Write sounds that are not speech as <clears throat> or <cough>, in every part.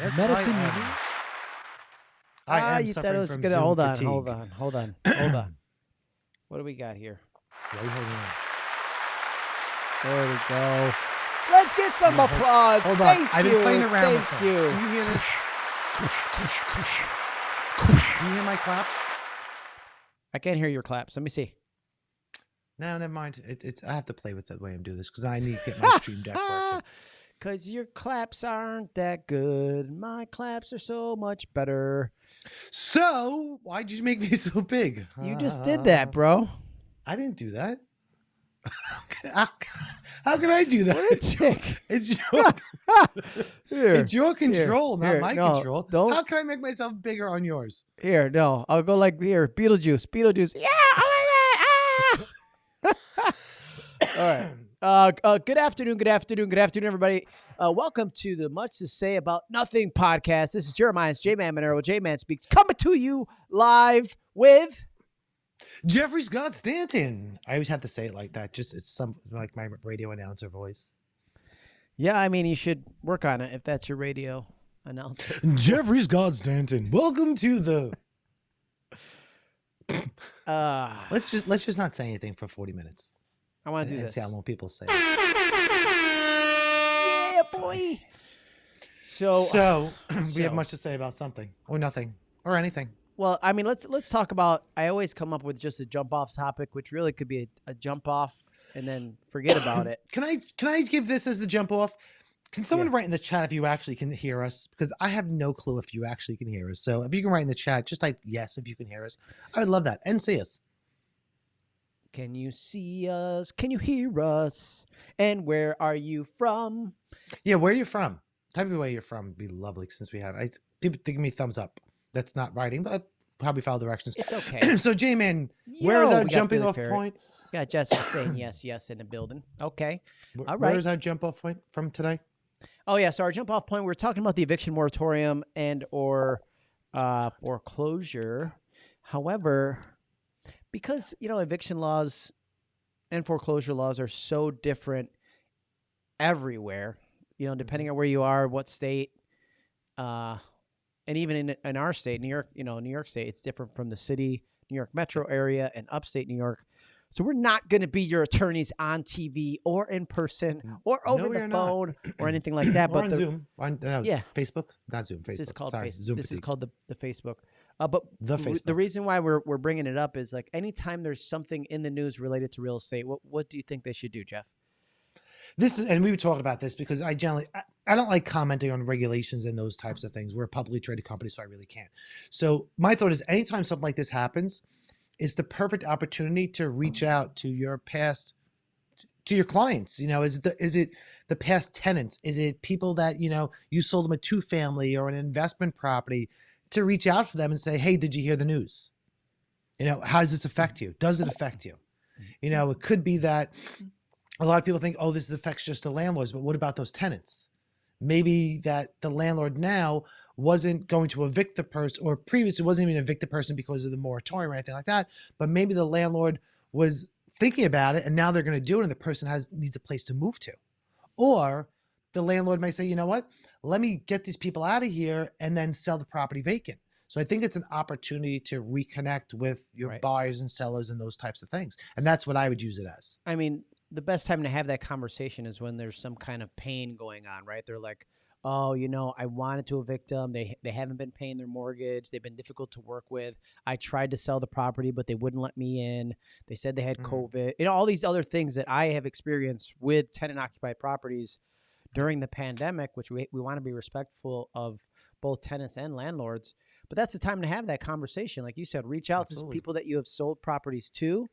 Yes, Medicine I am. Meeting? I ah, am you thought suffering it was from gonna Zoom hold on, fatigue. hold on, hold on, hold on. <clears throat> What do we got here? You holding on? There we go. Let's get some Hold applause. Hold on. Thank I've you. been playing around with Thank things. you. Can you hear this? Do you hear my claps? I can't hear your claps. Let me see. No, never mind. It, it's I have to play with the way I'm doing this because I need to get my stream deck working. <laughs> Cause your claps aren't that good. My claps are so much better. So why'd you make me <laughs> so big? You just did that, bro. I didn't do that. <laughs> how, can I do that? What a dick. <laughs> It's your, Here, it's your control, not here, my no, control. don't- How can I make myself bigger on yours? here, no. I'll go like here. Beetlejuice, Beetlejuice. Yeah. Oh my god. Ah! All right. Uh, uh, good afternoon, good afternoon, good afternoon, everybody. Uh, welcome to the Much to Say About Nothing podcast. This is Jeremiah's J Man Monero. J Man speaks coming to you live with. Jeffrey Scott Stanton. I always have to say it like that. Just it's some it's like my radio announcer voice. Yeah, I mean, you should work on it if that's your radio announcer. <laughs> Jeffrey Scott Stanton. Welcome to the. <laughs> Uh, Let's just let's just not say anything for forty minutes I want to do and this. see how many people say. Yeah, boy. So, uh, So <clears throat> we have much to say about something or nothing or anything. well, I mean, let's let's talk about. I always come up with just a jump off topic, which really could be a, a jump off and then forget about it. <clears throat> Can I can I give this as the jump off? Can someone Yeah. write in the chat if you actually can hear us? Because I have no clue if you actually can hear us. So if you can write in the chat, just type yes if you can hear us. I would love that and see us. Can you see us? Can you hear us? And where are you from? Yeah, where are you from? Type of where you're from would be lovely since we have I, people give me thumbs up. That's not writing, but probably follow directions. It's okay. <clears throat> so J Man, where is our jumping off Parrot. point? Yeah, Jessica saying yes, yes in the building. Okay. All Where right. is our jump off point from today? Oh yeah, so our jump off point. We are talking about the eviction moratorium and or uh, foreclosure. However, because you know eviction laws and foreclosure laws are so different everywhere. You know, depending on where you are, what state, uh, and even in in our state, New York. You know, New York State, it's different from the city, New York metro area, and upstate New York. So we're not going to be your attorneys on TV or in person or over we the not. phone or <clears throat> anything like that. But on the, Zoom. On uh, Yeah. Facebook. Not Zoom. Facebook. this is called Sorry, face, Zoom this is called the, the Facebook. Uh, but The re- the reason why we're we're bringing it up is like anytime there's something in the news related to real estate, what what do you think they should do, Jeff? this is and we were talking about this because i generally I, I don't like commenting on regulations and those types of things. We're a publicly traded company so i really can't. So my thought is anytime something like this happens it's the perfect opportunity to reach out to your past to your clients you know? Is it the, is it the past tenants? Is it people that you know you sold them a two family or an investment property to reach out for them and say hey did you hear the news you know how does this affect you does it affect you you know it could be that a lot of people think, oh, this affects just the landlords, but what about those tenants? Maybe that the landlord now wasn't going to evict the person, or previously wasn't even evict the person because of the moratorium or anything like that. But maybe the landlord was thinking about it, and now they're going to do it, and the person has needs a place to move to, or the landlord may say, you know what, let me get these people out of here and then sell the property vacant. So I think it's an opportunity to reconnect with your Right. buyers and sellers and those types of things, and that's what I would use it as. I mean, the best time to have that conversation is when there's some kind of pain going on, right? They're like, "Oh, you know, I wanted to evict them. They they haven't been paying their mortgage. They've been difficult to work with. I tried to sell the property, but they wouldn't let me in. They said they had Mhm. COVID. You know, all these other things that I have experienced with tenant occupied properties during the pandemic, which we we want to be respectful of both tenants and landlords. But that's the time to have that conversation. Like you said, reach out to Absolutely. people that you have sold properties to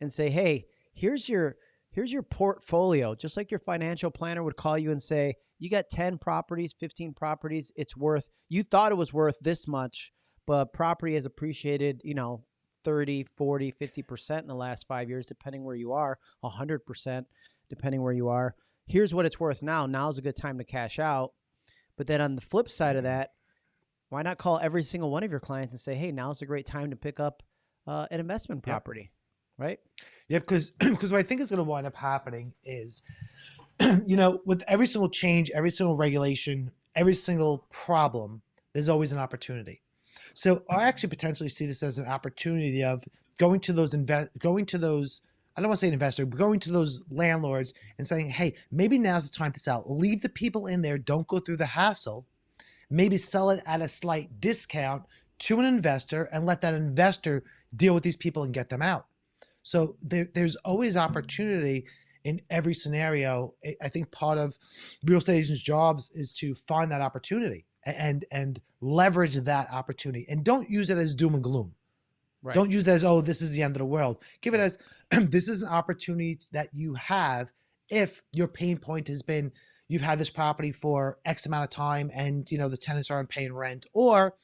and say, "Hey, here's your here's your portfolio." Just like your financial planner would call you and say, "You got 10 properties, 15 properties, it's worth you thought it was worth this much, but property has appreciated, you know, 30, 40, 50% in the last 5 years depending where you are, 100% depending where you are. Here's what it's worth now. Now's a good time to cash out." But then on the flip side of that, why not call every single one of your clients and say, "Hey, now's a great time to pick up uh, an investment property," right? Yeah, because because <clears throat> what I think is going to wind up happening is, <clears throat> you know, with every single change, every single regulation, every single problem, there's always an opportunity. So I actually potentially see this as an opportunity of going to those invest, going to those. I don't want to say an investor, but going to those landlords and saying, "Hey, maybe now's the time to sell. Leave the people in there. Don't go through the hassle. Maybe sell it at a slight discount to an investor and let that investor deal with these people and get them out." So there, there's always opportunity in every scenario. I think part of real estate agents' jobs is to find that opportunity and and leverage that opportunity and don't use it as doom and gloom right. don't use it as oh this is the end of the world give it as <clears throat> this is an opportunity that you have if your pain point has been you've had this property for x amount of time and you know the tenants aren't paying rent or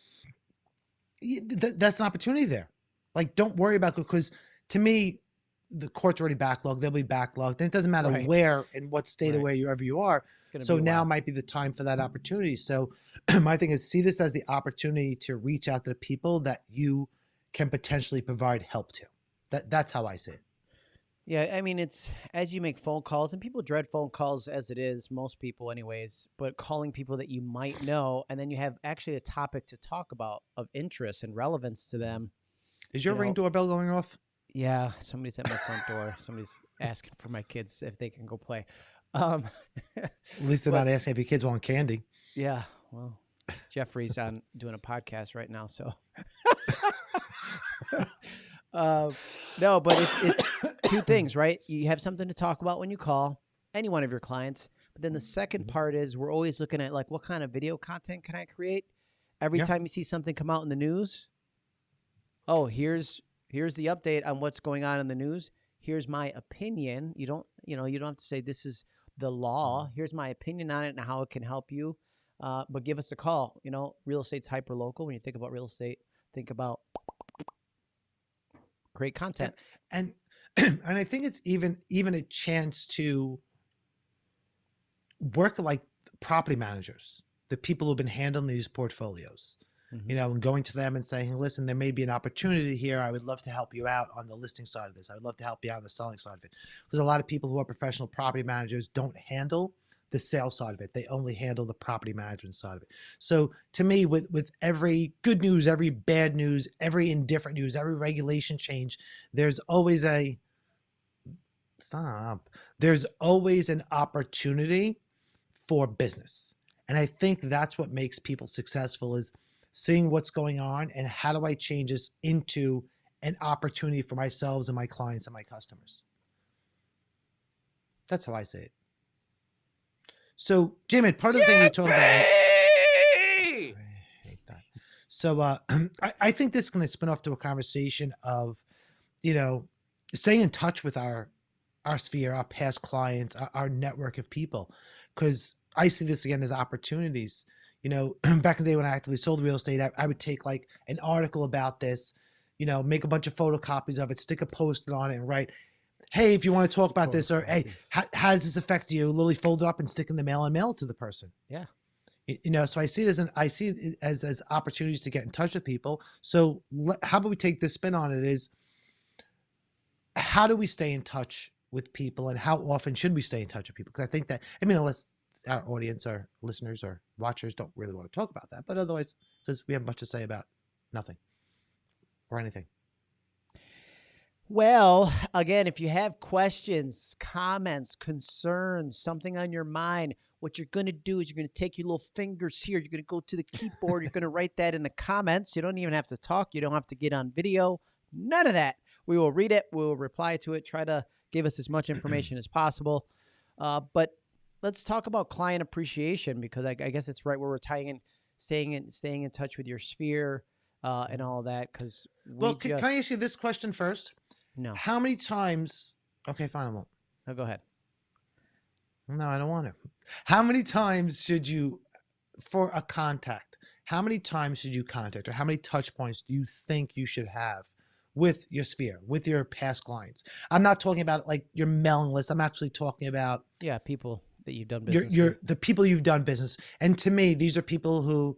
th- that's an opportunity there like don't worry about because to me the court's already backlogged they'll be backlogged and it doesn't matter right. where and what state right. or wherever you are so now might be the time for that opportunity. So <clears throat> my thing is see this as the opportunity to reach out to the people that you can potentially provide help to. That that's how I see it. Yeah, I mean it's as you make phone calls and people dread phone calls as it is, most people anyways, but calling people that you might know and then you have actually a topic to talk about of interest and relevance to them. Is your you ring know, doorbell going off? Yeah, somebody's at my front door. Somebody's asking for my kids if they can go play. Um, At least they're <laughs> but, not asking if your kids want candy. Yeah. Well, Jeffrey's on doing a podcast right now, so. <laughs> uh, <laughs> no, but it's, it's two things, right? You have something to talk about when you call any one of your clients. But then the second mm-hmm. part is we're always looking at like what kind of video content can I create? Every yeah. time you see something come out in the news, oh, here's here's the update on what's going on in the news. Here's my opinion. You don't, you know, you don't have to say this is the law. Mm-hmm. Here's my opinion on it and how it can help you. Uh, but give us a call. You know, real estate's hyper local. When you think about real estate, think about great content. And and, <clears throat> and I think it's even even a chance to work like property managers, the people who've been handling these portfolios mm-hmm. you know, and going to them and saying, listen, there may be an opportunity here. I would love to help you out on the listing side of this. I would love to help you out on the selling side of it. Because a lot of people who are professional property managers don't handle the sales side of it. They only handle the property management side of it. So to me, with with every good news, every bad news, every indifferent news, every regulation change, there's always a stop. There's always an opportunity for business. And I think that's what makes people successful is seeing what's going on and how do I change this into an opportunity for myself and my clients and my customers. That's how I say it. So, Jamin, part of the thing we talked about. I hate that. So, uh, <clears throat> I, I think this is going to spin off to a conversation of, you know, staying in touch with our our sphere, our past clients, our, our network of people, because I see this again as opportunities you know, <clears throat> back in the day when I actively sold real estate, I, I, would take like an article about this, you know, make a bunch of photocopies of it, stick a post on it, and write, "Hey, if you want to talk about this," or "Hey, how, how does this affect you?" Literally fold it up and stick in the mail and mail it to the person. Yeah. You know, so I see it as an I see it as as opportunities to get in touch with people. So how about we take this spin on it? Is how do we stay in touch with people, and how often should we stay in touch with people? Because I think that I mean, unless our audience, our listeners, or watchers don't really want to talk about that. But otherwise, because we have much to say about nothing or anything. Well, again, if you have questions, comments, concerns, something on your mind, what you're going to do is you're going to take your little fingers here. You're going to go to the keyboard. you're going to write that in the comments. You don't even have to talk. You don't have to get on video. None of that. We will read it. We will reply to it. Try to give us as much information as possible. Uh, but let's talk about client appreciation because I, I, guess it's right where we're tying in, staying in, staying in touch with your sphere uh, and all that. Because we well, can, just, can, I ask you this question first? No. How many times? Okay, fine. I won't. No, go ahead. No, I don't want to. How many times should you, for a contact? How many times should you contact, or how many touch points do you think you should have with your sphere, with your past clients? I'm not talking about like your mailing list. I'm actually talking about yeah, people that you've done business you're, you're the people you've done business and to me these are people who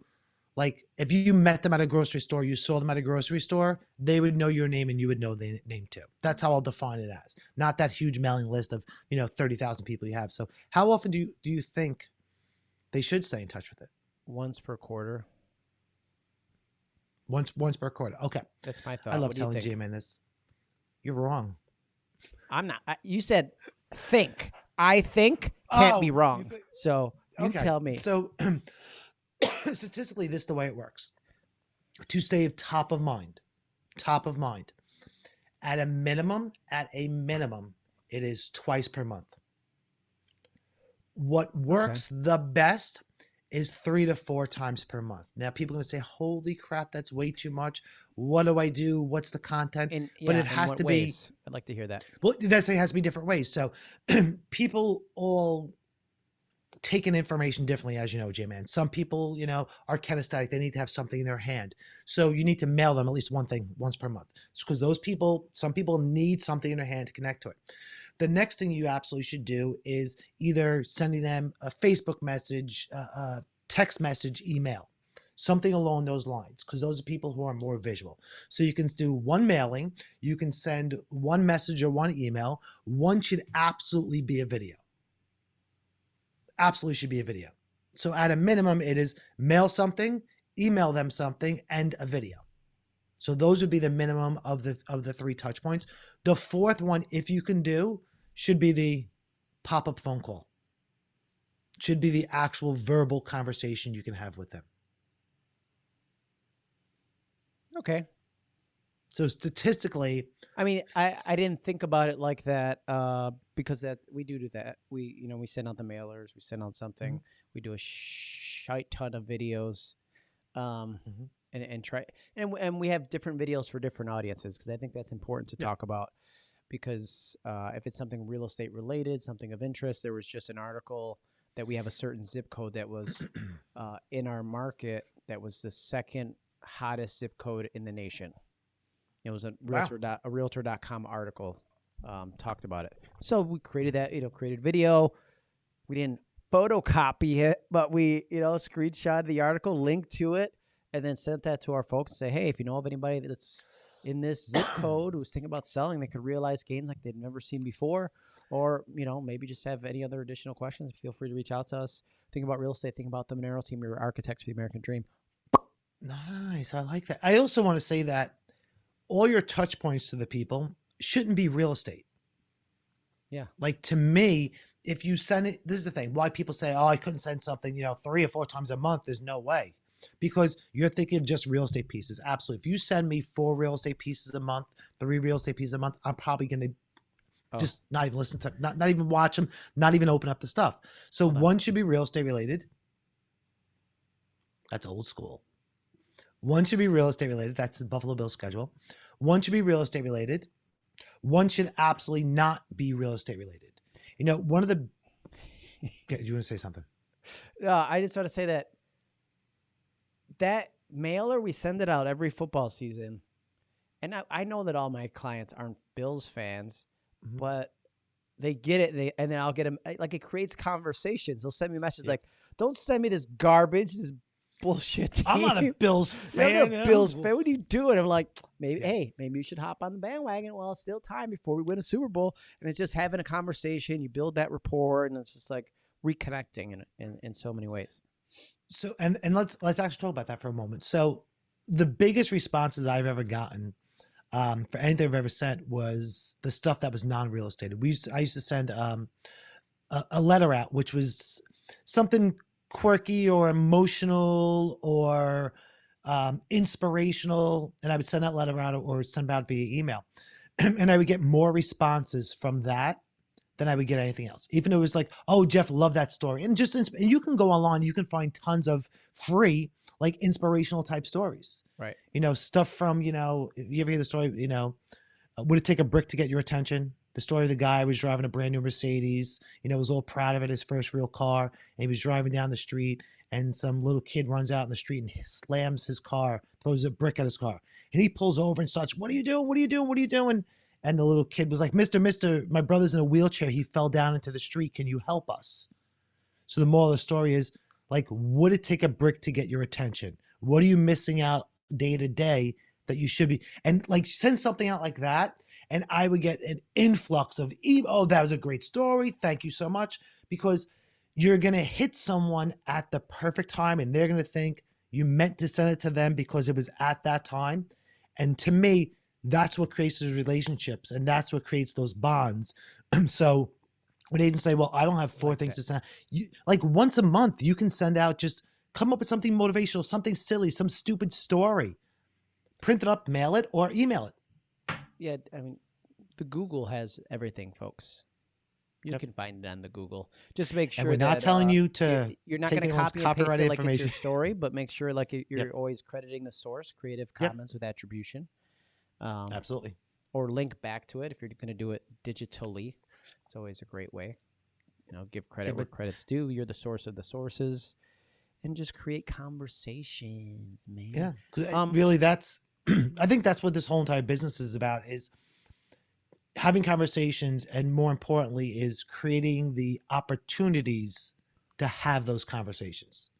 like if you met them at a grocery store you saw them at a grocery store they would know your name and you would know the name too that's how i'll define it as not that huge mailing list of you know 30,000 people you have so how often do you do you think they should stay in touch with it Once per quarter. Once once per quarter. Okay. That's my thought. I love What telling? J-Man this. You're wrong. I'm not. I, you said think. I think can't be Oh, you wrong. so you Okay, tell me. So <clears throat> <coughs> statistically, this is the way it works. To stay top of mind, top of mind, at a minimum, at a minimum, it is twice per month. What works the best is three to four times per month. Now, people are going to say, "Holy crap, that's way too much." What do I do? What's the content? In- but it has to be- I'd like to hear that. Well, that's it has to be different ways. So <clears throat> people all take in information differently, as you know, J Man. Some people, you know, are kinesthetic. They need to have something in their hand. So you need to mail them at least one thing once per month. Because those people, some people need something in their hand to connect to it. The next thing you absolutely should do is either sending them a Facebook message, a text message, email, something along those lines, because those are people who are more visual. So you can do one mailing, you can send one message or one email. One should absolutely be a video. Absolutely should be a video. So at a minimum, it is mail something, email them something, and a video. So those would be the minimum of the of the three touch points. The fourth one, if you can do, should be the pop-up phone call. Should be the actual verbal conversation you can have with them. Okay. So statistically, I mean, I, I didn't think about it like that uh, because that we do do that. We you know we send out the mailers, we send out something, Mm-hmm. we do a shite ton of videos, um, Mhm. and and try and and we have different videos for different audiences because I think that's important to Yeah. talk about because uh, if it's something real estate related, something of interest, there was just an article that we have a certain zip code that was <clears throat> uh, in our market that was the second hottest zip code in the nation. It was a realtor. Wow. realtor dot, a realtor.com article um, talked about it. So we created that, you know, created video. We didn't photocopy it, but we, you know, screenshot the article, linked to it, and then sent that to our folks and say, hey, if you know of anybody that's in this zip <coughs> code who's thinking about selling, they could realize gains like they've never seen before, or you know, maybe just have any other additional questions, feel free to reach out to us. Think about real estate, think about the Monero team, your architects for the American dream. Nice. I like that. I also want to say that all your touch points to the people shouldn't be real estate. Yeah. Like to me, if you send it, this is the thing why people say, oh, I couldn't send something, you know, three or four times a month. There's no way. Because you're thinking of just real estate pieces. Absolutely. If you send me four real estate pieces a month, three real estate pieces a month, I'm probably going to Oh. just not even listen to, not, not even watch them, not even open up the stuff. So Hold on. one should be real estate related. That's old school. One should be real estate related. That's the Buffalo Bill schedule. One should be real estate related. One should absolutely not be real estate related. You know, one of the. Okay, you want to say something? No, I just want to say that that mailer we send it out every football season, and I, I know that all my clients aren't Bills fans, Mhm. but they get it. And They and then I'll get them like it creates conversations. They'll send me messages Yeah. like, "Don't send me this garbage, this bullshit." Team. I'm not a <laughs> Bills fan. I'm not a Bills fan. What are you doing? I'm like, maybe, Yeah. hey, maybe you should hop on the bandwagon while it's still time before we win a Super Bowl. And it's just having a conversation. You build that rapport, and it's just like reconnecting in in, in so many ways. So and and let's let's actually talk about that for a moment. So the biggest responses I've ever gotten um, for anything I've ever sent was the stuff that was non-real estate. We used to, I used to send um, a, a letter out, which was something quirky or emotional or um, inspirational, and I would send that letter out or send it out via email, <clears throat> and I would get more responses from that than I would get anything else. Even though it was like, oh, Jeff, love that story, and just and you can go online, you can find tons of free like inspirational type stories. Right. You know, stuff from you know, you ever hear the story? You know, would it take a brick to get your attention? The story of the guy was driving a brand new Mercedes. You know, was all proud of it, his first real car, and he was driving down the street, and some little kid runs out in the street and slams his car, throws a brick at his car, and he pulls over and starts, "What are you doing? What are you doing? What are you doing?" And the little kid was like, Mister, Mister, my brother's in a wheelchair. He fell down into the street. Can you help us? So the moral of the story is like, would it take a brick to get your attention? What are you missing out day to day that you should be? And like, send something out like that. And I would get an influx of, e- oh, that was a great story. Thank you so much. Because you're going to hit someone at the perfect time and they're going to think you meant to send it to them because it was at that time. And to me, that's what creates those relationships and that's what creates those bonds. <clears throat> so when agents say, well, I don't have four Like things that. to send, you like once a month, you can send out just come up with something motivational, something silly, some stupid story, print it up, mail it, or email it. Yeah, I mean, the Google has everything, folks. You Yep. can find it on the Google. Just make sure and we're not that, telling uh, you to you're not going to copy and paste it like it's your story, but make sure like you- you're Yep. always crediting the source, Creative Yep. Commons with attribution, um, absolutely. or link back to it if you're going to do it digitally. It's always a great way. You know, give credit where credit's due. You're the source of the sources, and just create conversations, man. Yeah, Um, really, that's <clears throat> I think that's what this whole entire business is about: is having conversations, and more importantly, is creating the opportunities to have those conversations.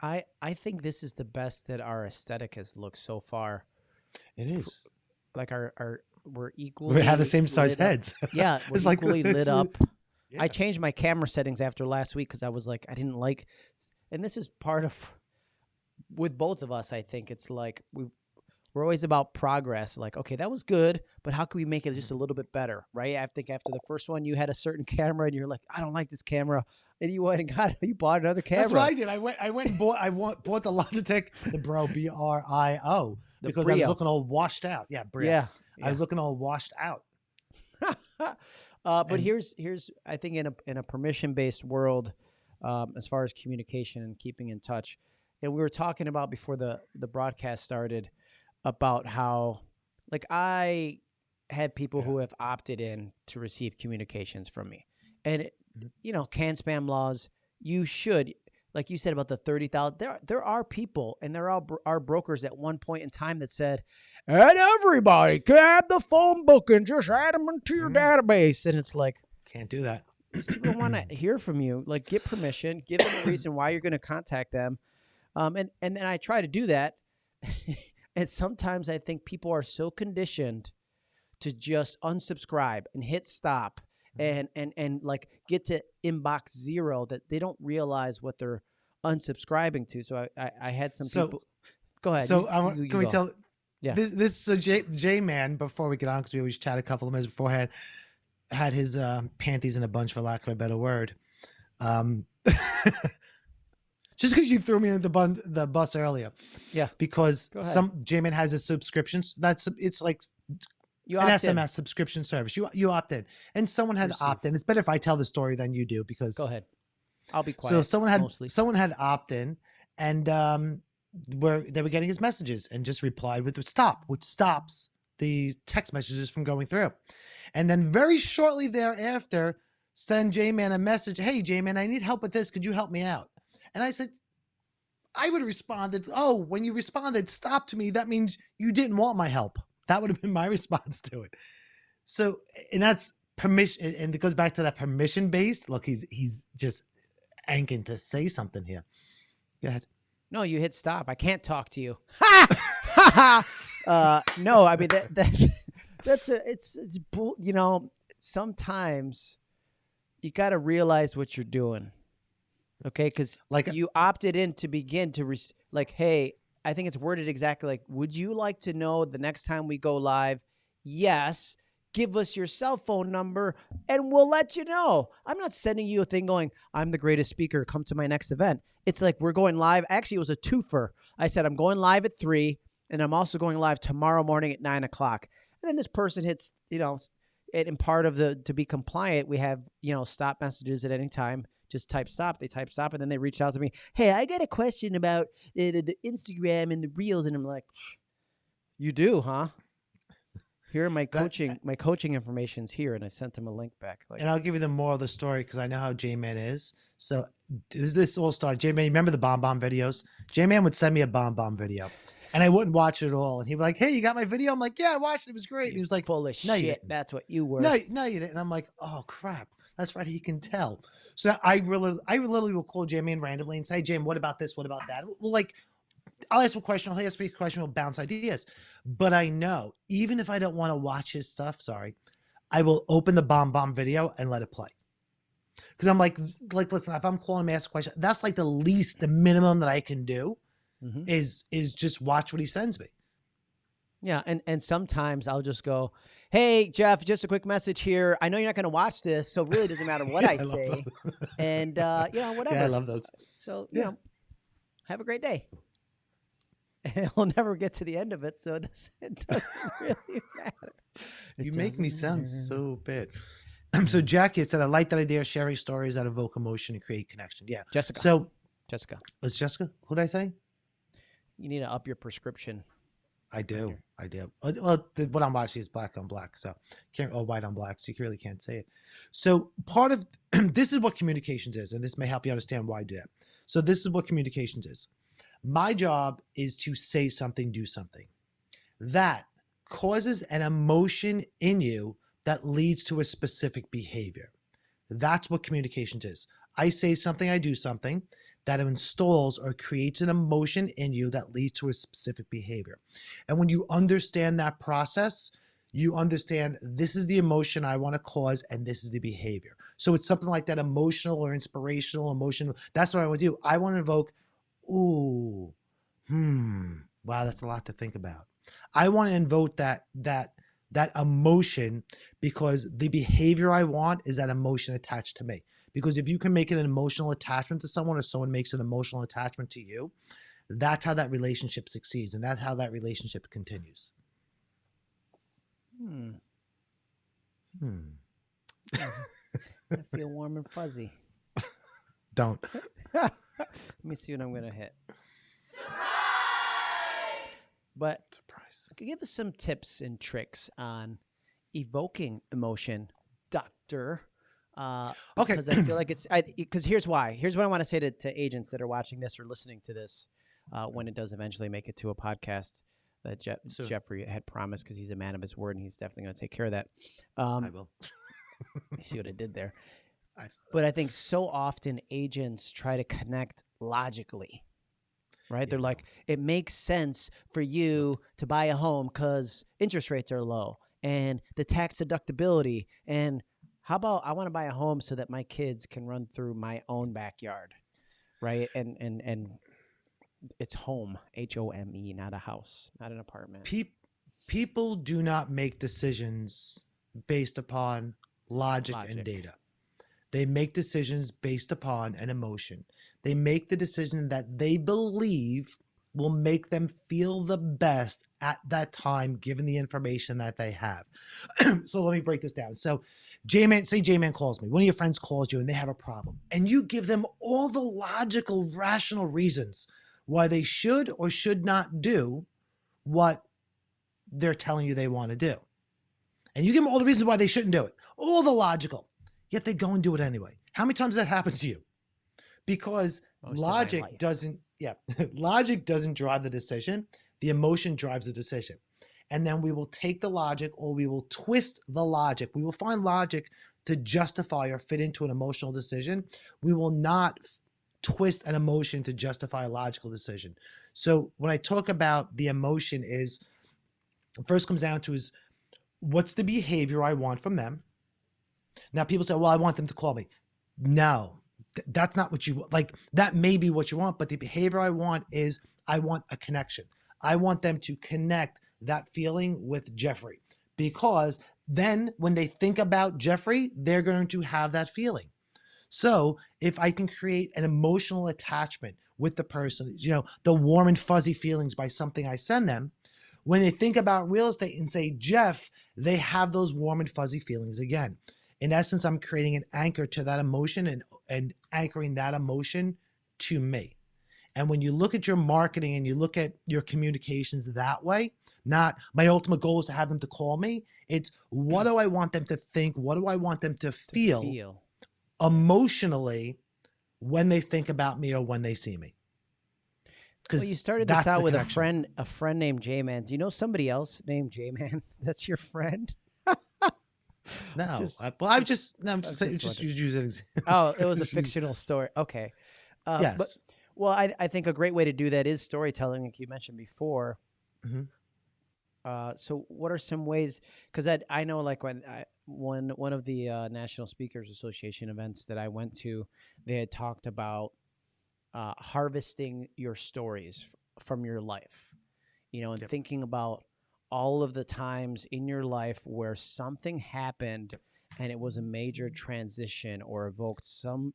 I I think this is the best that our aesthetic has looked so far. It is. Like our our we're equally We have the same size up. heads. <laughs> Yeah, we're It's like- equally <laughs> it's lit up. Yeah. I changed my camera settings after last week because I was like, I didn't like, and this is part of with both of us. I think it's like we we're always about progress. Like, okay, that was good, but how can we make it just a little bit better, right? I think after the first one, you had a certain <laughs> camera, and you're like, I don't like this camera, and you went and got you bought another camera. That's what I did. I went. I went and bought. I want, bought the Logitech, the Brio B R I O, because I was looking all washed out. Yeah, Brio. Yeah, I was looking all washed out. <laughs> uh, but And- here's here's I think in a in a permission based world, um, as far as communication and keeping in touch, and we were talking about before the the broadcast started about how like I had people Yeah. who have opted in to receive communications from me, and it, Mhm. you know CAN-SPAM laws. You should. Like you said about the thirty thousand, there there are people and there are are brokers at one point in time that said, and everybody can have the phone book and just add them into your Mhm. database. And it's like, Can't do that. these people want <clears throat> to hear from you. Like, get permission, give them a reason why you're going to contact them. Um, and, and then I try to do that. <laughs> and sometimes I think people are so conditioned to just unsubscribe and hit stop Mhm. and, and, and like get to inbox zero that they don't realize what they're unsubscribing to. So I, I, I had some So- people. Go ahead. So you- I want, you- you can we go. tell? Yeah. This, this so J J man before we get on because we always chat a couple of minutes beforehand had his uh, panties in a bunch for lack of a better word. Um, <laughs> just because you threw me in the bun the bus earlier. Yeah. Because some J man has a subscription. That's it's like You an opt in. SMS subscription service. You you opt in, and someone had Receive. opt in. It's better if I tell the story than you do because Go ahead. I'll be quiet. so someone had mostly. someone had opt in, and um, where they were getting his messages and just replied with stop, which stops the text messages from going through. And then very shortly thereafter, send J Man a message. Hey J Man, I need help with this. Could you help me out? And I said, I would have responded, Oh, when you responded, stop to me, that means you didn't want my help. That would have been my <laughs> response to it. So, and that's permission, and it goes back to that permission based. Look, he's he's just anking to say something here. Go ahead. No, you hit stop. I can't talk to you. Ha! <laughs> Uh, no, I mean that, that's <laughs> that's a it's it's. You know, sometimes you got to realize what you're doing. Okay, because Like uh you opted in to begin to like, hey, I think it's worded exactly like, would you like to know the next time we go live? Yes. Give us your cell phone number and we'll let you know. I'm not sending you a thing going, I'm the greatest speaker. Come to my next event. It's like we're going live. Actually, it was a twofer. I said, I'm going live at three and I'm also going live tomorrow morning at nine o'clock. And then this person hits, you know, and in part of the to be compliant, we have, you know, stop messages at any time. Just type stop. They type stop, and then they reach out to me. Hey, I got a question about the, the, the Instagram and the reels, and I'm like, you do, huh? Here are my That- coaching. my coaching information's here, and I sent them a link back. Like, and I'll give you the moral of the story because I know how J Man is. So this, this all started. J Man, remember the BombBomb videos? J Man would send me a BombBomb video, and I wouldn't watch it at all. And he'd be like, "Hey, you got my video?" I'm like, "Yeah, I watched it. It was great." And he was like, full of "No, you shit. didn't. That's what you were. "No, no, you didn't." And I'm like, "Oh crap, that's right. He can tell." So I really, I literally will call Jamie Man randomly and say, "Hey, Jim, what about this? What about that?" Well, like. I'll ask a question. I'll ask a question. We'll bounce ideas. But I know, even if I don't want to watch his stuff, sorry, I will open the BombBomb video and let it play. Because I'm like, like, listen, if I'm calling him ask a question, that's like the least, the minimum that I can do Mhm. is is just watch what he sends me. Yeah, and and sometimes I'll just go, "Hey Jeff, just a quick message here. I know you're not going to watch this, so it really doesn't matter what <laughs> I, love say, those. and uh, you know whatever. <laughs> yeah, I love those. so you Yeah. know, have a great day." <laughs> And he'll never get to the end of it, so it doesn't, it doesn't really matter. It you make me sound matter. so bad. <clears throat> so Jackie had said, I like that idea of sharing stories that evoke emotion and create connection. Yeah. Jessica. So Jessica, was Jessica? Who did I say? you need to up your prescription. I do. I do. Uh, Well, the, what I'm watching is black on black, so can't or white on black, so you really can't say it. So part of <clears throat> this is what communications is, and this may help you understand why I do that. So this is what communications is. My job is to say something, do something. That causes an emotion in you that leads to a specific behavior. That's what communications is. I say something, I do something that installs or creates an emotion in you that leads to a specific behavior. And when you understand that process, you understand this is the emotion I want to cause and this is the behavior. So it's something like that emotional or inspirational emotion. That's what I want to do. I want to invoke, ooh, hmm, wow, that's a lot to think about. I want to invoke that that that emotion because the behavior I want is that emotion attached to me. Because if you can make an emotional attachment to someone or someone makes an emotional attachment to you, that's how that relationship succeeds and that's how that relationship continues. Hmm. Hmm. I <laughs> feel warm and fuzzy. Don't. <laughs> Let me see what I'm gonna hit. Surprise! But Surprise. give us some tips and tricks on evoking emotion, Doctor. Uh, Okay. Because I feel like <clears throat> it's because here's why. Here's what I want to say to, to agents that are watching this or listening to this uh, when it does eventually make it to a podcast that Je-. Jeffrey had promised because he's a man of his word and he's definitely going to take care of that. I Um, will. <laughs> you see what I did there. <laughs> I, But I think so often agents try to connect logically, right? They're like, it makes sense for you to buy a home because interest rates are low and the tax deductibility. And how about I want to buy a home so that my kids can run through my own backyard, right? And and and it's home, H O M E, not a house, not an apartment. Peop, people do not make decisions based upon logic, Logic. and data. They make decisions based upon an emotion. They make the decision that they believe will make them feel the best at that time, given the information that they have. <clears throat> so let me break this down. So, J Man, say J Man calls me. One of your friends calls you and they have a problem, and you give them all the logical, rational reasons why they should or should not do what they're telling you they want to do. And you give them all the reasons why they shouldn't do it, all the logical, yet they go and do it anyway. How many times does that happens to you? Because Most logic doesn't, yeah, <laughs> logic doesn't drive the decision. The emotion drives the decision. And then we will take the logic or we will twist the logic. We will find logic to justify or fit into an emotional decision. We will not twist an emotion to justify a logical decision. So when I talk about the emotion is first comes down to is what's the behavior I want from them? Now people say, well, I want them to call me. No, th- that's not what you want. Like that may be what you want, but the behavior I want is I want a connection. I want them to connect that feeling with Jeffrey because then when they think about Jeffrey, they're going to have that feeling. So if I can create an emotional attachment with the person, you know, the warm and fuzzy feelings by something I send them, when they think about real estate and say Jeff, they have those warm and fuzzy feelings again. In essence, I'm creating an anchor to that emotion and, and anchoring that emotion to me. And when you look at your marketing and you look at your communications that way, not my ultimate goal is to have them to call me. It's what do I want them to think? What do I want them to To feel, feel. emotionally when they think about me or when they see me? Well, you started this out with a friend, a friend named J Man. Do you know somebody else named J Man? <laughs> That's your friend? <laughs> No, just- I, well, I've just, no, I'm I'm just, saying, just just use, use an example. Oh, it was a <laughs> fictional story. Okay. Uh, yes. But, well, I, I think a great way to do that is storytelling, like you mentioned before. Mhm. Uh, so what are some ways? Because I I know like when I one one of the uh, National Speakers Association events that I went to, they had talked about uh, harvesting your stories f- from your life, you know, and Yep. thinking about all of the times in your life where something happened and it was a major transition or evoked some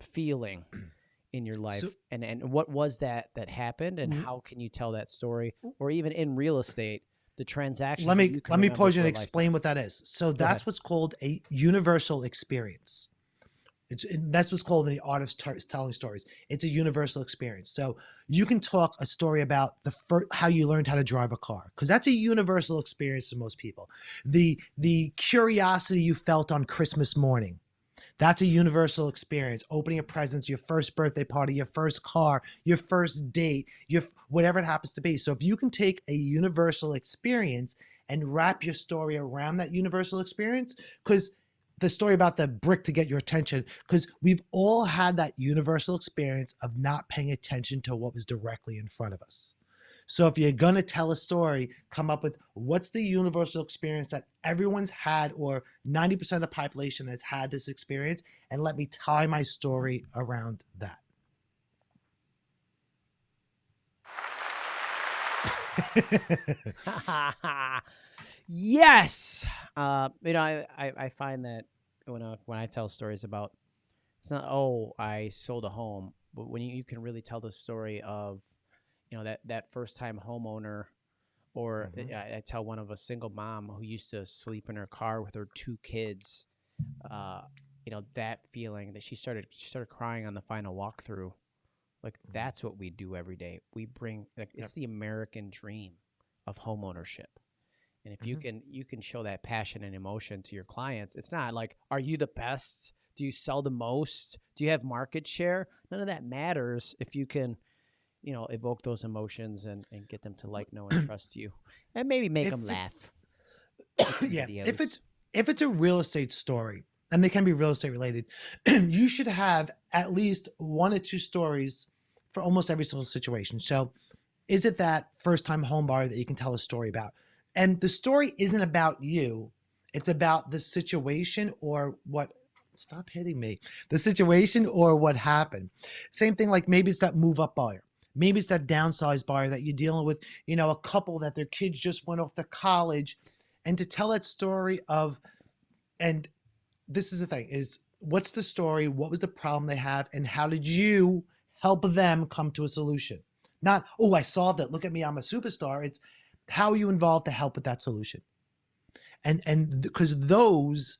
feeling <clears throat> in your life So- and and what was that that happened and Mhm. how can you tell that story or even in real estate the transaction let me let me pause you and explain what that is. So that's what's called a universal experience. It's it- that's what's called in the art of tar- telling stories. It's a universal experience. So you can talk a story about the first how you learned how to drive a car because that's a universal experience to most people. The the curiosity you felt on Christmas morning. That's a universal experience. Opening a presents, your first birthday party, your first car, your first date, your whatever it happens to be. So if you can take a universal experience and wrap your story around that universal experience, because the story about the brick to get your attention, because we've all had that universal experience of not paying attention to what was directly in front of us. So if you're gonna tell a story, come up with what's the universal experience that everyone's had, or 90% of the population has had this experience, and let me tie my story around that. <laughs> yes. Uh, you know, I, I, I find that when I, when I tell stories about, it's not oh I sold a home, but when you, you can really tell the story of, you know that that first time homeowner, or Mhm. I, I tell one of a single mom who used to sleep in her car with her two kids, uh, you know that feeling that she started she started crying on the final walkthrough, like Mhm. that's what we do every day. We bring like Yep. it's the American dream of homeownership. And if you Mhm. can you can show that passion and emotion to your clients, it's not like are you the best? Do you sell the most? Do you have market share? None of that matters if you can, you know, evoke those emotions and, and get them to like, know, and <clears throat> trust you, and maybe make If them it- laugh. <coughs> yeah, if it's if it's a real estate story, and they can be real estate related, <clears throat> you should have at least one or two stories for almost every single situation. So, is it that first time home buyer that you can tell a story about? And the story isn't about you; it's about the situation or what. Stop hitting me. The situation or what happened. Same thing. Like maybe it's that move up buyer. Maybe it's that downsized buyer that you're dealing with. You know, a couple that their kids just went off to college. And to tell that story of and this is the thing is what's the story? What was the problem they have? And how did you help them come to a solution? Not oh i solved it. Look at me. I'm a superstar. It's how are you involved to help with that solution? And and because those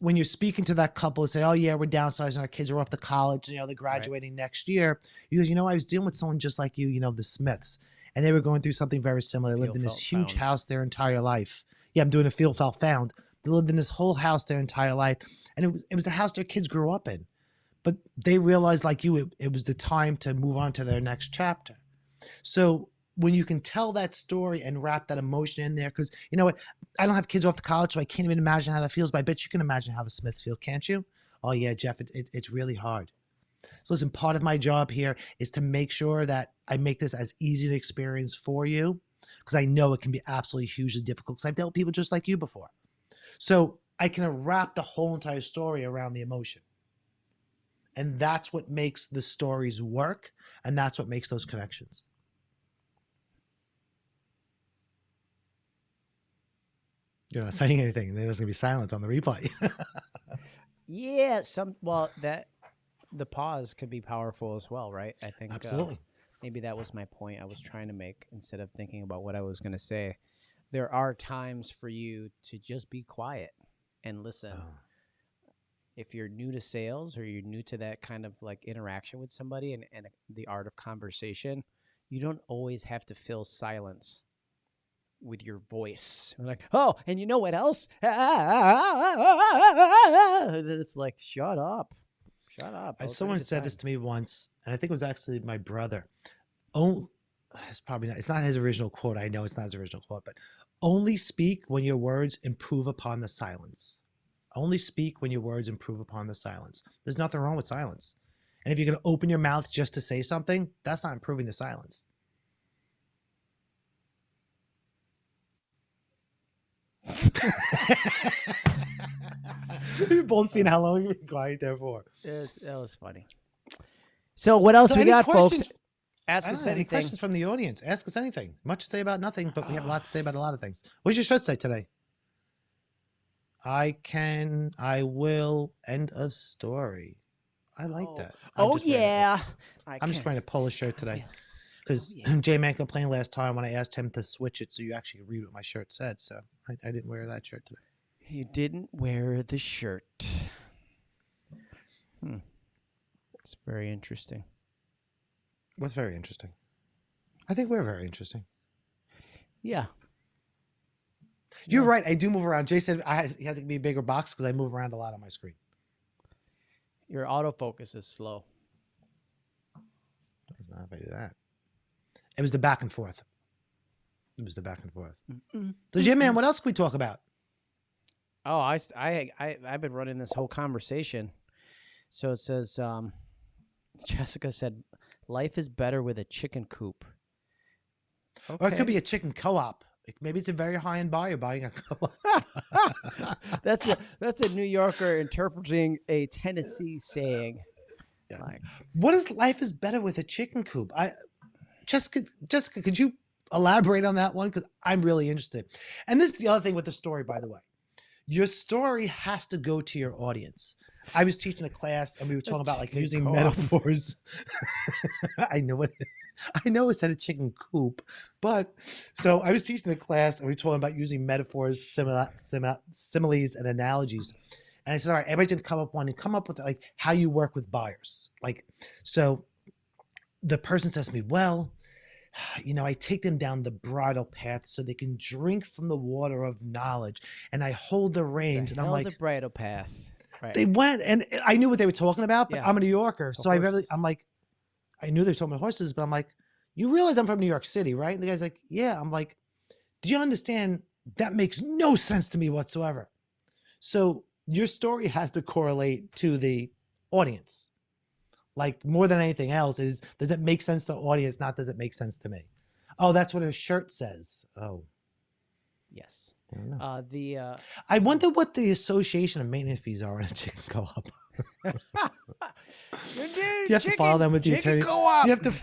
when you're speaking to that couple and say oh yeah we're downsizing our kids are off to college you know they're graduating next year you go you know i was dealing with someone just like you you know the smiths and they were going through something very similar. They lived in this huge found. house their entire life. Yeah i'm doing a feel felt found. They lived in this whole house their entire life and it was it was the house their kids grew up in. But they realized like you it, it was the time to move on to their next chapter. So when you can tell that story and wrap that emotion in there because you know what i don't have kids off to college so i can't even imagine how that feels but i bet you can imagine how the smiths feel can't you? Oh yeah jeff it, it, it's really hard. So listen part of my job here is to make sure that i make this as easy to experience for you because i know it can be absolutely hugely difficult because i've dealt with people just like you before. So i can wrap the whole entire story around the emotion. And that's what makes the stories work and that's what makes those connections you're not saying anything and there's going to be silence on the replay <laughs> yeah, some well that the pause could be powerful as well, right? I think uh, absolutely maybe that was my point I was trying to make instead of thinking about what I was going to say. There are times for you to just be quiet and listen. Oh, If you're new to sales or you're new to that kind of like interaction with somebody and, and the art of conversation, you don't always have to fill silence with your voice. You're like, oh, and you know what else? <laughs> And then it's like, shut up. Shut up. I- I someone ready to said this to me once, and I think it was actually my brother. Oh, it's probably not. It's not his original quote. I know it's not his original quote, but only speak when your words improve upon the silence. Only speak when your words improve upon the silence. There's nothing wrong with silence. And if you're going to open your mouth just to say something, that's not improving the silence. We've both seen how long you've been quiet there for. Was, that was funny. So what else So we got, folks? Ask us know, any questions from the audience? Ask us anything. Much to say about nothing, but we have a lot to say about a lot of things. What's your shirt say today? I can, I will, end of story. I like Oh. that. I'm Oh just yeah. I'm just can- wearing a polo shirt today yeah. Because Oh, yeah. <laughs> J Man complained last time when I asked him to switch it so you actually read what my shirt said. So I, I didn't wear that shirt today. You didn't wear the shirt. Hmm. It's very interesting. What's very interesting. I think we're very interesting. Yeah. You're Yeah. right. I do move around. Jay said I have, you have to be a bigger box because I move around a lot on my screen. Your autofocus is slow. It's not if I do that. It was the back and forth. It was the back and forth. So, Jim, man, what else can we talk about? Oh, I, I, I, I've been running this whole conversation. So it says, um, <laughs> Jessica said, life is better with a chicken coop. Or it could be a chicken co-op. Like, Maybe it's a very high-end buyer buying a co-op. <laughs> that's a that's a New Yorker interpreting a Tennessee saying. Yeah. Like, What is life is better with a chicken coop? I, Jessica, Jessica, could you elaborate on that one? Because I'm really interested. And this is the other thing with the story, by the way. Your story has to go to your audience. I was teaching a class and we were talking about like using co-op. metaphors. <laughs> I know what I know it's at a chicken coop, but so I was teaching a class and we were talking about using metaphors, simila, simila, similes, and analogies. And I said, all right, everybody's gonna come up one and come up with like how you work with buyers. Like, so the person says to me, well, <sighs> you know, I take them down the bridle path so they can drink from the water of knowledge, and I hold the the reins, and I'm like, the bridle path. Right. they went, and eh, I knew what they were talking about, but Yeah. I'm a New Yorker, So so, I really, I'm like, I knew they were talking about horses, but I'm like, you realize I'm from New York City, right? And the guy's like, yeah. I'm like, do you understand? That makes no sense to me whatsoever. So your story has to correlate to the audience. Like more than anything else, is does it make sense to the audience? Not does it make sense to me? Oh, that's what her shirt says. Oh, yes. I. Uh, the uh, I wonder what the association of maintenance fees are in a chicken co-op. <laughs> do you have to file them with the attorney- Co-op. Do you have to? Do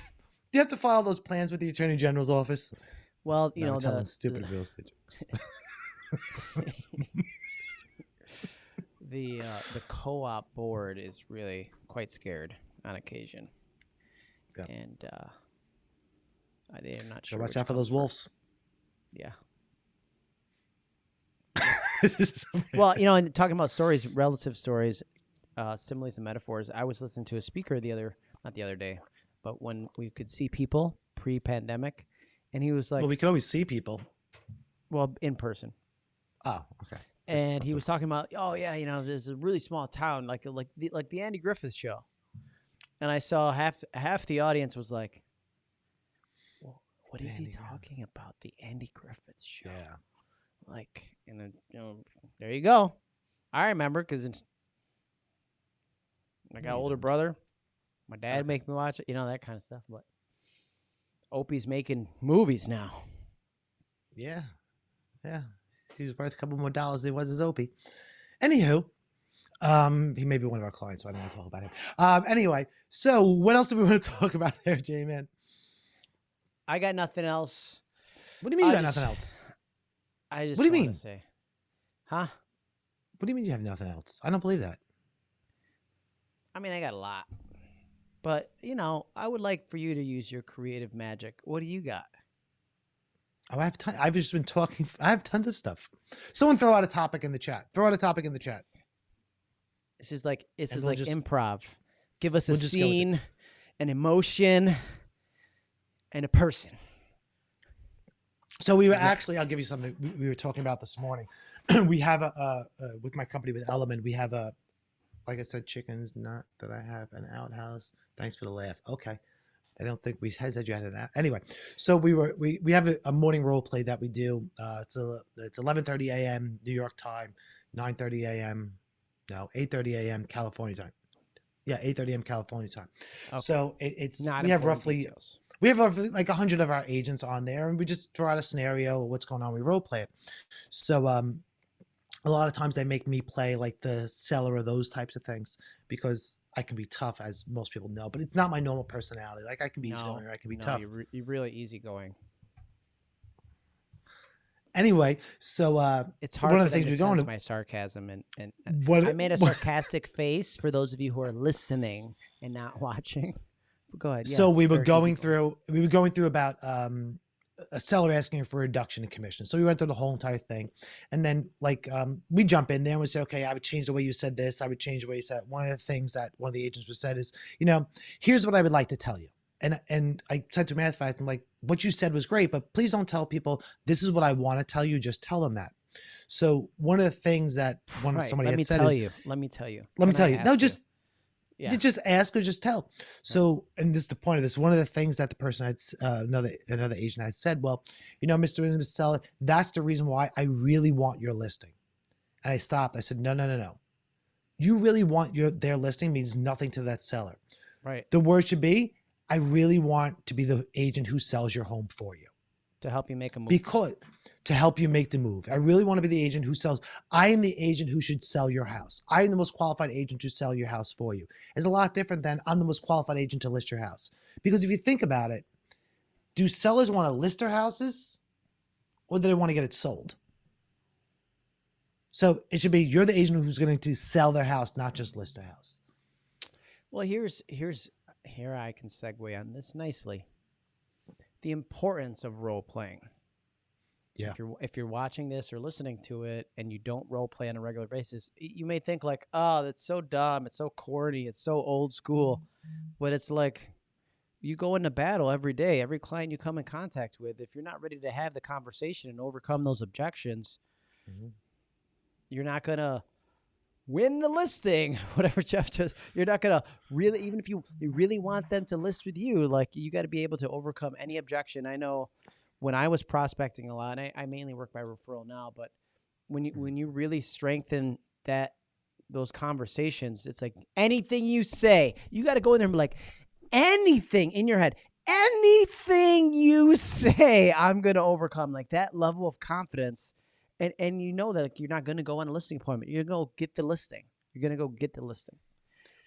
you have to file those plans with the attorney general's office? well, you No, know I'm telling the, stupid real estate jokes. <laughs> <laughs> the uh, the co-op board is really quite scared on occasion, Yeah. and uh, I they're not So sure. watch out for those wolves. Yeah. <laughs> Well, you know, and talking about stories, relative stories, uh, similes and metaphors. I was listening to a speaker the other, not the other day, but when we could see people pre-pandemic, and he was like, well, we can always see people. well, in person. Oh, okay. Just and he was talking about, oh yeah, you know, there's a really small town, like like the like the Andy Griffith show, and I saw half half the audience was like, well, what is he Andy Griffith. talking about? The Andy Griffith show, Yeah. like, and then you know, there you go. I remember because I got No, older brother, my dad Okay. make me watch it, you know that kind of stuff. But Opie's making movies now. Yeah. Yeah. He's worth a couple more dollars than he was as Opie. Anywho, um, he may be one of our clients, so I don't want to talk about him. Um, anyway, so what else do we <laughs> want to talk about there, J Man? I got nothing else. What do you mean you got just- nothing else? I just What do you mean? Say, huh? What do you mean you have nothing else? I don't believe that. I mean, I got a lot. But, you know, I would like for you to use your creative magic. What do you got? Oh, I have I've just been talking. I have tons of stuff. Someone throw out a topic in the chat. Throw out a topic in the chat. This is like this And is we'll like just- improv. Give us a we'll just go with it. scene, an emotion, and a person. So we were actually, I'll give you something we, we were talking about this morning. <clears throat> we have a, uh, uh, with my company with Element, we have a, like I said, chickens, not that I have an outhouse. Thanks for the laugh. Okay. I don't think we had said you had an out. Anyway, so we were, we, we have a, a morning role play that we do. Uh, it's a, it's 1130 AM New York time, 930 AM, no, 830 AM California time. Yeah. 830 AM California time. Okay. So it, it's, Not we have roughly, details. we have over, like a hundred of our agents on there, and we just draw out a scenario, what's going on, we role play it. So um, a lot of times they make me play like the seller or those types of things because I can be tough, as most people know. But it's not my normal personality. Like I can be No, easygoing or I can be no, tough. You're, re- you're really easygoing. Anyway, so uh, It's hard One of the things to we're going to- my sarcasm and, and, what I made a <laughs> what- sarcastic face for those of you who are listening and not watching. <laughs> Go ahead. Yeah, so we were going through we were going through about um a seller asking for a reduction in commission so we went through the whole entire thing and then like um we jump in there and we say okay i would change the way you said this i would change the way you said it. one of the things that one of the agents was said is you know here's what i would like to tell you and and i said to math fact i'm like what you said was great but please don't tell people this is what i want to tell you just tell them that so one of the things that one Right, somebody let had me said tell is you. Let me tell you. let me Can I tell you no just Yeah. just ask or just tell. So, and this is the point of this. One of the things that the person had, uh, another another agent had said, well, you know, Mr. and Mrs. Seller, that's the reason why I really want your listing. And I stopped. I said, no, no, no, no. You really want your their listing means nothing to that seller. right The word should be, I really want to be the agent who sells your home for you to help you make a move. because to help you make the move. I really want to be the agent who sells. I am the agent who should sell your house. I am the most qualified agent to sell your house for you. It's a lot different than I'm the most qualified agent to list your house. Because if you think about it, do sellers want to list their houses or do they want to get it sold? So it should be you're the agent who's going to sell their house, not just list their house. Well, here's here's here I can segue on this nicely. The importance of role playing. Yeah. If you're if you're watching this or listening to it and you don't role play on a regular basis, you may think like, "Oh, that's so dumb. It's so corny. It's so old school." But it's like you go into battle every day. Every client you come in contact with, if you're not ready to have the conversation and overcome those objections, Mhm. you're not gonna win the listing. <laughs> Whatever Jeff just, you're not gonna really, even if you, really want them to list with you, like you got to be able to overcome any objection. I know when I was prospecting a lot, and I, I mainly work by referral now, but when you when you really strengthen that those conversations, it's like anything you say, you got to go in there and be like, anything in your head, anything you <laughs> say, I'm gonna overcome. Like that level of confidence and and you know that like, you're not going to go on a listing appointment. You're going to go get the listing. You're going to go get the listing.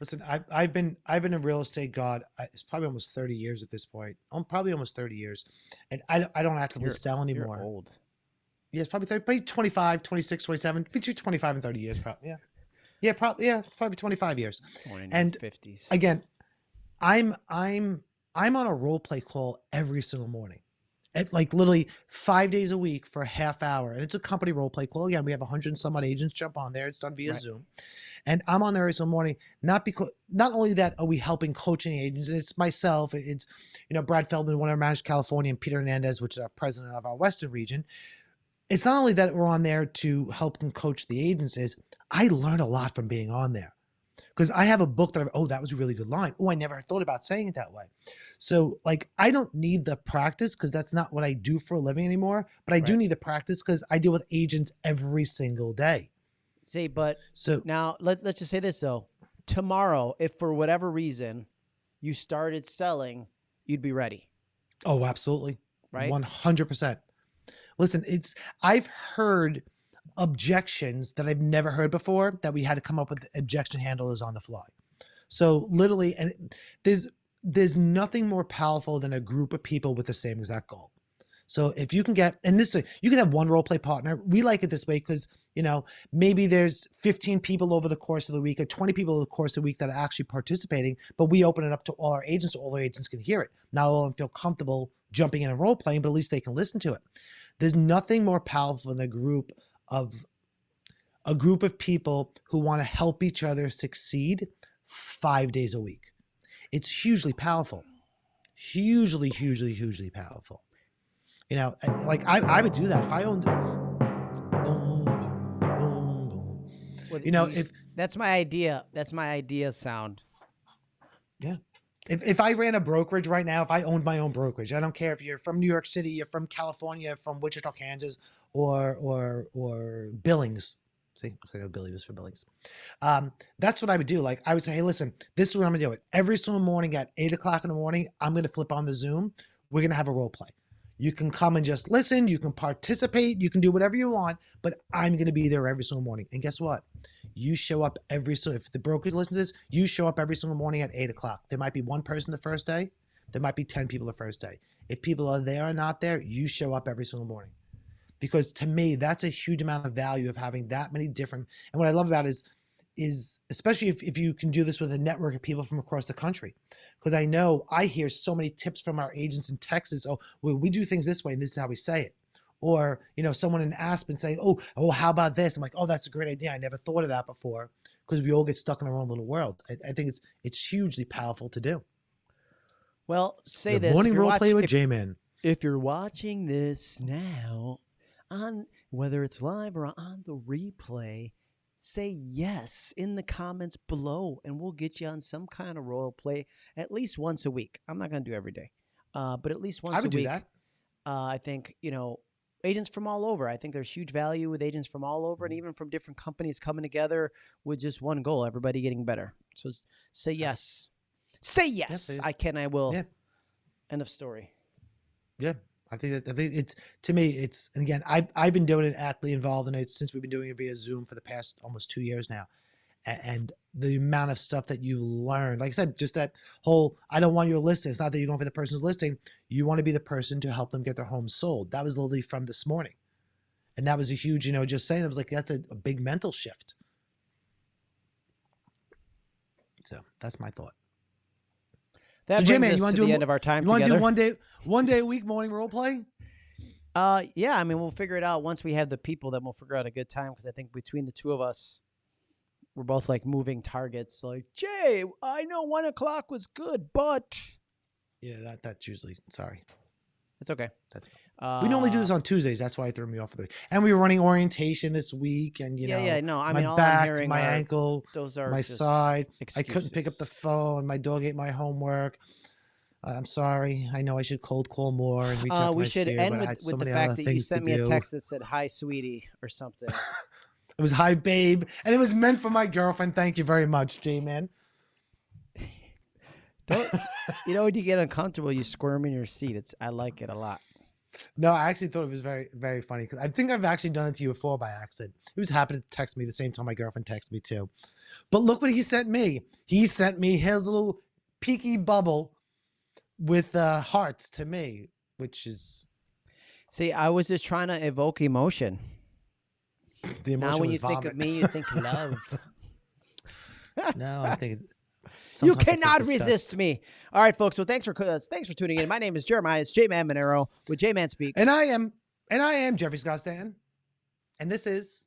Listen, I've I've been I've been in real estate. God, I, it's probably almost thirty years at this point. I'm probably almost thirty years, and I don't- I don't actively You're- sell You're anymore. old. Yeah, it's probably 30, probably 25, 26, 27, between 25 and 30 years, probably. Yeah. Yeah, probably. Yeah, probably 25 years. And 50s. Again, I'm, I'm, I'm on a role play call every single morning. At like literally five days a week for a half hour. And it's a company role play call. Again, we have a hundred and some odd agents jump on there. It's done via Right. Zoom. And I'm on there every single morning. Not because not only that are we helping coaching agents, it's myself, it's you know, Brad Feldman, one of our managers California, and Peter Hernandez, which is our president of our Western region. It's not only that we're on there to help and coach the agents, is I learn a lot from being on there. Because I have a book that I've, oh, that was a really good line. Oh, I never thought about saying it that way. So, like, I don't need the practice because that's not what I do for a living anymore. But I do need the practice because I deal with agents every single day. See, but So, now let, let's just say this though. Tomorrow, if for whatever reason you started selling, you'd be ready, oh, absolutely. right? 100%. Listen, it's, I've heard objections that I've never heard before that we had to come up with objection handlers on the fly. So literally, and there's, there's nothing more powerful than a group of people with the same exact goal. So if you can get, and this, you can have one role play partner. We like it this way because, you know, maybe there's 15 people over the course of the week or 20 people over the course of the week that are actually participating, but we open it up to all our agents all our agents can hear it. Not all of them feel comfortable jumping in and role playing, but at least they can listen to it. There's nothing more powerful than a group of a group of people who want to help each other succeed five days a week. It's hugely powerful. Hugely, hugely, hugely powerful. You know, like I, I would do that if I owned boom, boom, boom, boom. Well, You know, if that's my idea. That's my idea sound. If, if I ran a brokerage right now, if I owned my own brokerage, I don't care if you're from New York City, you're from California, from Wichita, Kansas, or or or Billings, See, I know Billy was for Billings. Um, that's what I would do. Like I would say, hey, listen, this is what I'm gonna do. It every single morning at eight o'clock in the morning. I'm gonna flip on the Zoom. We're gonna have a role play. You can come and just listen. You can participate. You can do whatever you want. But I'm gonna be there every single morning. And guess what? You show up every so if the brokers listen to this, you show up every single morning at eight o'clock. There might be one person the first day. There might be ten people the first day. If people are there or not there, you show up every single morning because to me that's a huge amount of value of having that many different and what i love about is is especially if, if you can do this with a network of people from across the country. Because i know i hear so many tips from our agents in texas oh well, we do things this way and this is how we say it. Or you know someone in aspen saying oh oh how about this? I'm like oh that's a great idea. I never thought of that before. Because we all get stuck in our own little world. I, I think it's it's hugely powerful to do. Well, say the this. morning role play with j-man. if you're watching this now on whether it's live or on the replay say yes in the comments below and we'll get you on some kind of role play at least once a week. I'm not going to do every day uh, but at least once i a would do week that. uh, i think you know agents from all over i think there's huge value with agents from all over and Mm-hmm. even from different companies coming together with just one goal everybody getting better. So say yes. Say yes please. i can i will. Yeah. end of story. Yeah, I think that I think it's to me it's and again I I've been doing it actively involved in it since we've been doing it via Zoom for the past almost two years now, and the amount of stuff that you learn, like I said, just that whole I don't want your listing. It's not that you're going for the person's listing. You want to be the person to help them get their home sold. That was literally from this morning, and that was a huge you know just saying that was like that's a, a big mental shift. So that's my thought. That So, us you wanna do the end of our time You want to do one day one day a week morning role play? Uh, yeah. I mean, we'll figure it out once we have the people. Then we'll figure out a good time because I think between the two of us, we're both like moving targets. Like, Jay, I know one o'clock was good, but Yeah, that that's usually sorry. It's okay. That's- Uh, We normally do this on Tuesdays. That's why it threw me off. of the And we were running orientation this week, and you yeah, know, yeah. No, I my mean, back, my are, ankle, those are my side. I couldn't pick up the phone. My dog ate my homework. Uh, I'm sorry. I know I should cold call more and reach out Uh, to we should end with, so with the fact that you sent me a text that said "Hi, sweetie" or something. <laughs> It was hi, babe, and it was meant for my girlfriend. Thank you very much, J man. Don't you know when you get uncomfortable, you squirm in your seat. It's I like it a lot. No, I actually thought it was very, very funny because I think I've actually done it to you before by accident. He was happy to text me the same time my girlfriend texted me too. But look what he sent me. He sent me his little peaky bubble with uh, hearts to me, which is See, I was just trying to evoke emotion. the emotion. now, when you think of me, you think love. <laughs> no, I think it- You cannot resist me. All right, folks. Well, thanks for uh, thanks for tuning in. My name is Jeremiah. It's J Man Monero with J Man Speaks. And I am, and I am Jeffrey Scott Stanton, and this is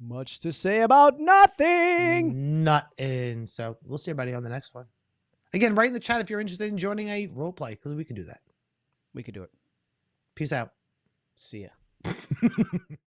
much to say about nothing. Nothing. So we'll see everybody on the next one. Again, write in the chat if you're interested in joining a role play because we can do that. We could do it. Peace out. See ya. <laughs>